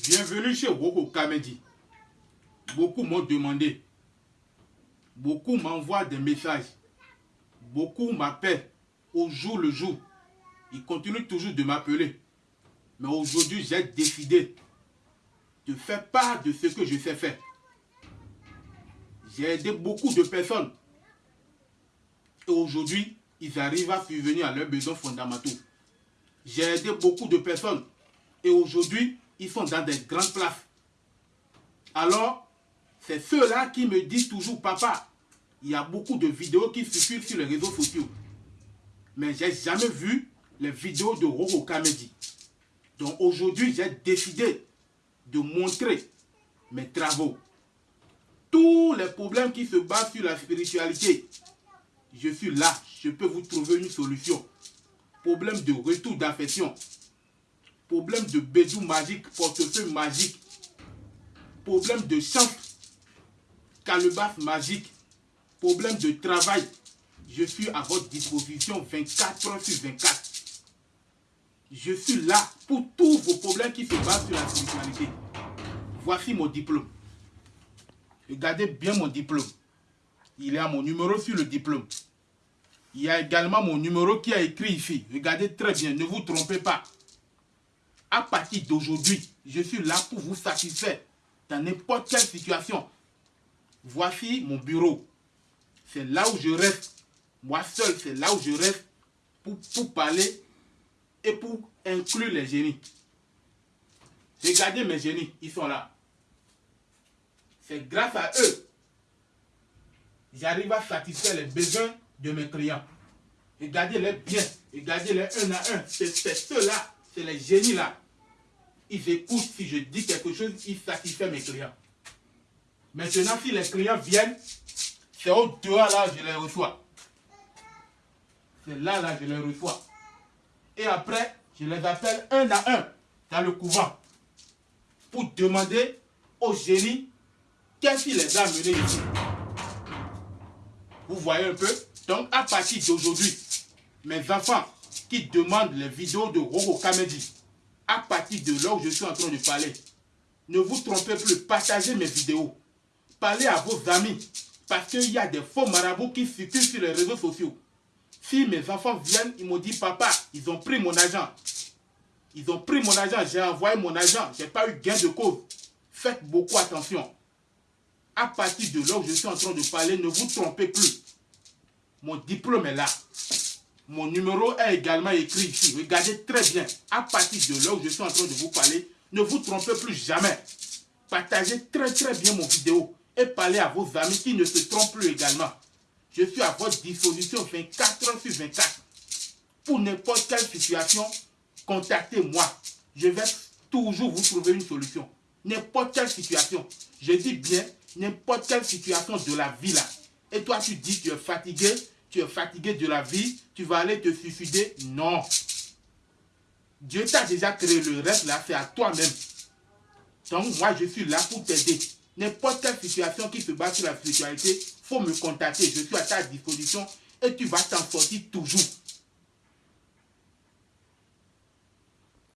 Bienvenue chez Roko Kamedi. Beaucoup m'ont demandé. Beaucoup m'envoient des messages. Beaucoup m'appellent au jour le jour. Ils continuent toujours de m'appeler. Mais aujourd'hui, j'ai décidé de faire part de ce que je sais faire. J'ai aidé beaucoup de personnes. Et aujourd'hui, ils arrivent à subvenir à leurs besoins fondamentaux. J'ai aidé beaucoup de personnes. Et aujourd'hui, ils sont dans des grandes places. Alors, c'est ceux-là qui me disent toujours, papa, il y a beaucoup de vidéos qui circulent sur les réseaux sociaux. Mais j'ai jamais vu les vidéos de Roro Kamedi. Donc aujourd'hui, j'ai décidé de montrer mes travaux. Tous les problèmes qui se basent sur la spiritualité, je suis là, je peux vous trouver une solution. Problème de retour d'affection, problème de bédou magique, portefeuille magique, problème de chance, calebasse magique, problème de travail, je suis à votre disposition 24 heures sur 24. Je suis là pour tous vos problèmes qui se basent sur la spiritualité. Voici mon diplôme. Regardez bien mon diplôme. Il y a mon numéro sur le diplôme. Il y a également mon numéro qui est écrit ici. Regardez très bien, ne vous trompez pas. À partir d'aujourd'hui, je suis là pour vous satisfaire dans n'importe quelle situation. Voici mon bureau. C'est là où je reste. Moi seul, c'est là où je reste pour, parler et pour inclure les génies. Regardez mes génies, ils sont là. C'est grâce à eux j'arrive à satisfaire les besoins de mes clients. Regardez-les bien, regardez-les un à un. C'est ceux-là, c'est les génies-là. Ils écoutent si je dis quelque chose, ils satisfont mes clients. Maintenant, si les clients viennent, c'est au dehors là je les reçois. C'est là, là, je les reçois. Et après, je les appelle un à un dans le couvent pour demander au génie qu'est-ce qui les a amenés ici. Vous voyez un peu? Donc, à partir d'aujourd'hui, mes enfants qui demandent les vidéos de Roro Kamedi, à partir de là où je suis en train de parler, ne vous trompez plus, partagez mes vidéos. Parlez à vos amis, parce qu'il y a des faux marabouts qui circulent sur les réseaux sociaux. Si mes enfants viennent, ils m'ont dit, papa, ils ont pris mon argent. Ils ont pris mon argent, j'ai envoyé mon argent, j'ai pas eu gain de cause. Faites beaucoup attention. À partir de là où je suis en train de parler, ne vous trompez plus. Mon diplôme est là. Mon numéro est également écrit ici. Regardez très bien. À partir de là où je suis en train de vous parler, ne vous trompez plus jamais. Partagez très très bien mon vidéo et parlez à vos amis qui ne se trompent plus également. Je suis à votre disposition 24 heures sur 24. Pour n'importe quelle situation, contactez-moi. Je vais toujours vous trouver une solution. N'importe quelle situation. Je dis bien n'importe quelle situation de la vie là. Et toi, tu dis que tu es fatigué, tu es fatigué de la vie, tu vas aller te suicider. Non. Dieu t'a déjà créé le reste là, c'est à toi-même. Donc moi, je suis là pour t'aider. N'importe quelle situation qui se base sur la spiritualité, faut me contacter. Je suis à ta disposition et tu vas t'en sortir toujours.